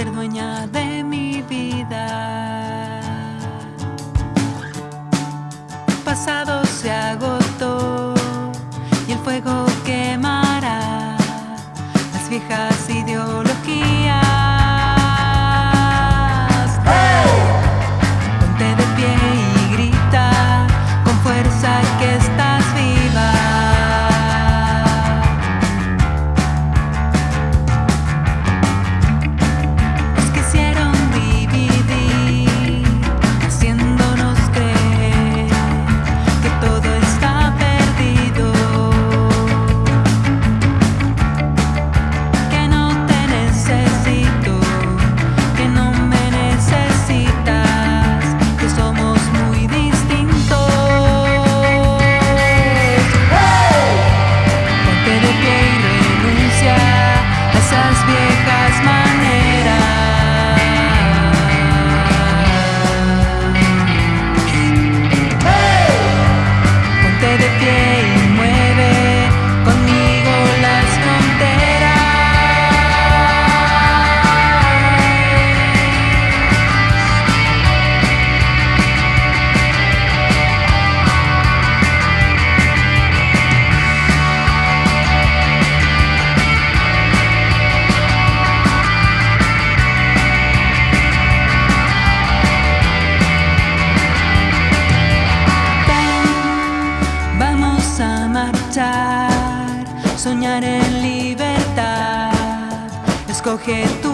dueña de mi vida. El pasado se agotó y el fuego quemará las viejas ideologías. Vamos a marchar, soñar en libertad. Escoge tu